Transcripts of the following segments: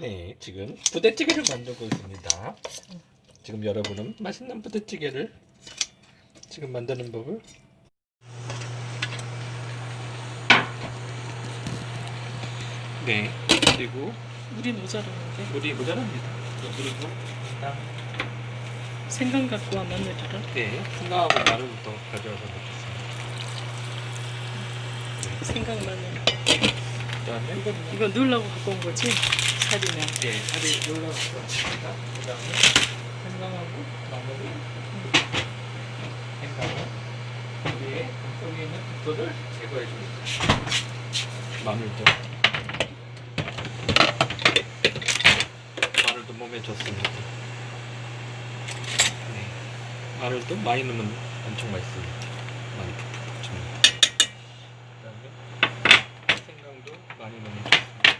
네, 지금 부대찌개를 만들고 있습니다. 지금 여러분은 맛있는 부대찌개를 지금 만드는 법을 네, 그리고 물이 모자라는데 물이 모자랍니다. 그리고 일단 생강 갖고 와 마늘이랑 네, 생강하고 마늘을 더 가져와서 넣겠습니다. 생강 마늘 이거 넣으려고 갖고 온 거지? 살이면 네, 살이 올라가고 왔습니다. 그 다음에 생강하고 마늘을 생강을 위에 속에 있는 국도를 제거해 줍니다. 마늘도 마늘도 몸에 좋습니다. 네, 마늘도 많이 넣으면 엄청 맛있습니다. 많이 푹푹 줍니다. 그다음에 생강도 많이 넣으면 좋습니다.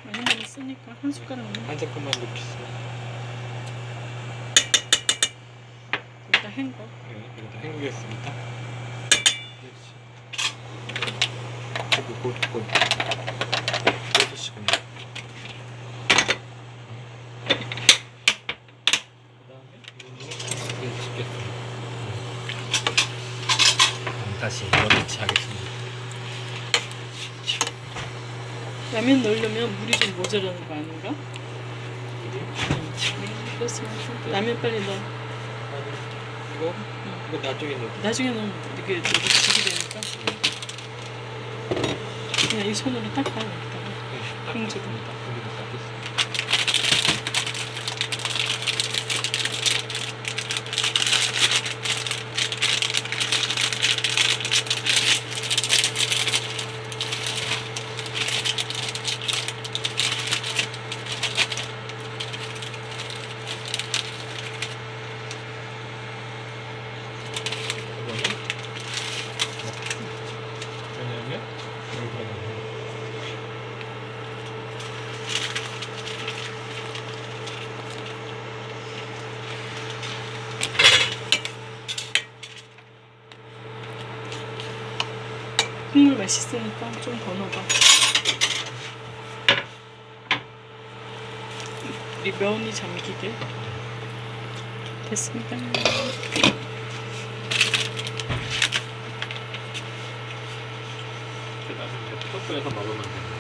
많이 많이 쓰니까 한 숟가락만 한 섞음만 넣겠습니다. 일단 헹궈 네, 이것도 헹구겠습니다. 그리고. 그다음에 이걸로 씻겠습니다. 그럼 다시 열일치 하겠습니다. 라면 넣으려면 물이 좀 모자라는 거 아닌가? 라면 빨리 넣어 이거 이거 나중에 넣어. 나중에 넣으면 이게 너무 지게 되니까 그냥 이 손으로 닦아 여기다가 네, 행주로. 닦겠습니다. 그리고 닦겠습니다. 이거는 왜냐면 여기 들어가면 국물 맛있으니까 좀 더 넣어봐. 우리 면이 잠기게. 됐습니다. 그다음에 이제 토스에서 먹으면 됩니다.